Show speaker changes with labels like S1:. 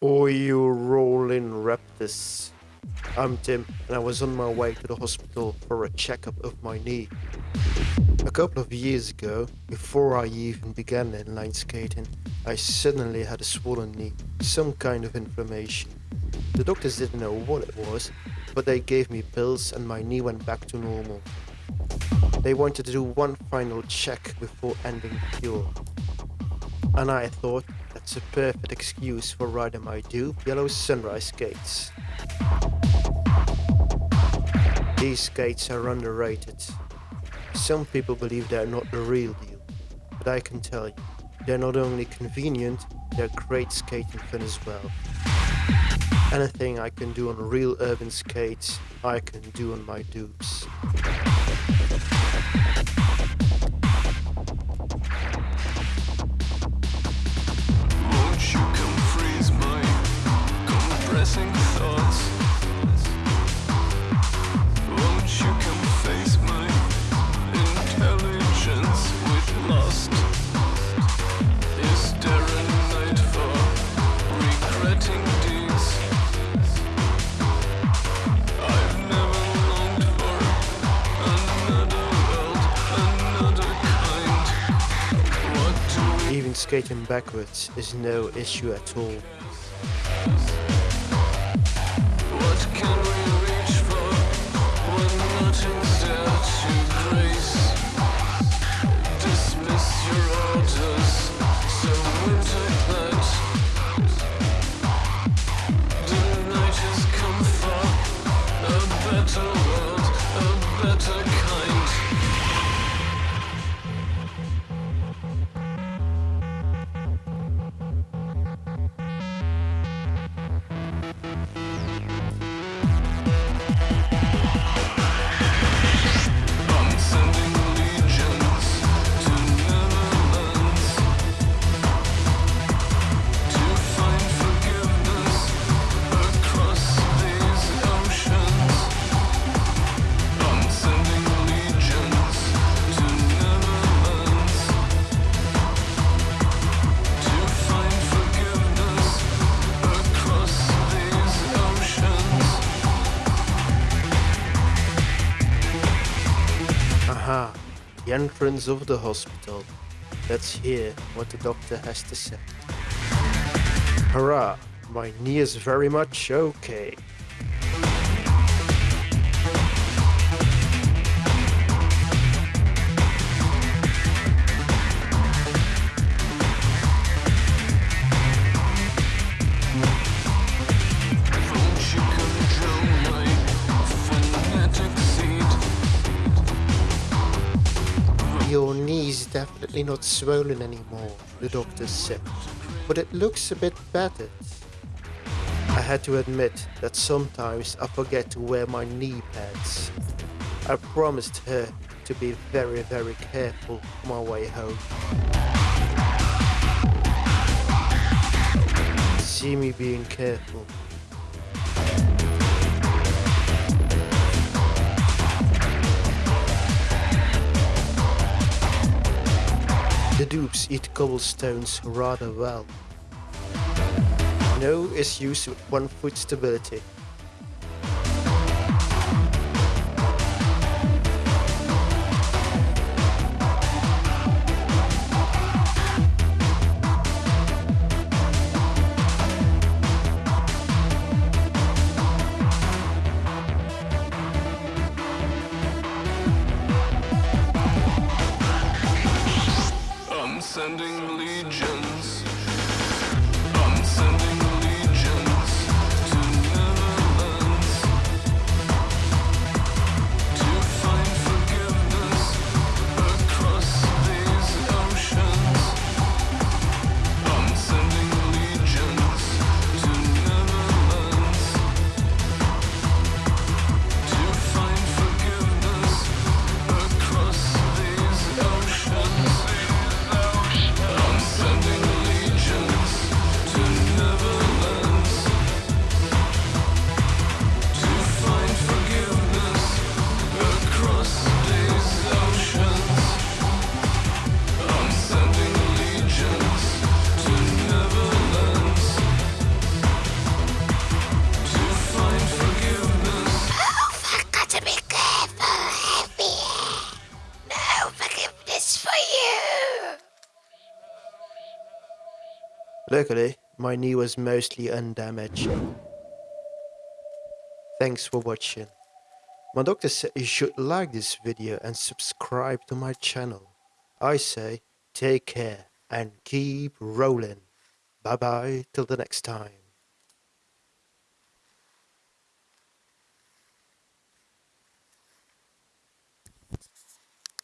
S1: Oh, you rolling raptors. I'm Tim, and I was on my way to the hospital for a checkup of my knee. A couple of years ago, before I even began inline skating, I suddenly had a swollen knee, some kind of inflammation. The doctors didn't know what it was, but they gave me pills and my knee went back to normal. They wanted to do one final check before ending the cure. And I thought that's a perfect excuse for riding my Dupe Yellow Sunrise skates. These skates are underrated. Some people believe they're not the real deal, but I can tell you, they're not only convenient, they're great skating fun as well. Anything I can do on real urban skates, I can do on my dupes. Even skating backwards is no issue at all. Entrance of the hospital. Let's hear what the doctor has to say. Hurrah, my knee is very much okay. Definitely not swollen anymore, the doctor said, but it looks a bit battered. I had to admit that sometimes I forget to wear my knee pads. I promised her to be very, very careful on my way home. See me being careful. Dupes eat cobblestones rather well. No issues with one foot stability. Luckily, my knee was mostly undamaged. Thanks for watching. My doctor said you should like this video and subscribe to my channel. I say take care and keep rolling. Bye bye till the next time.